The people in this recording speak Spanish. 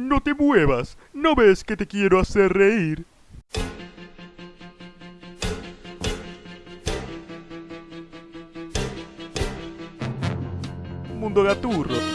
No te muevas. ¿No ves que te quiero hacer reír? Mundo Gaturro.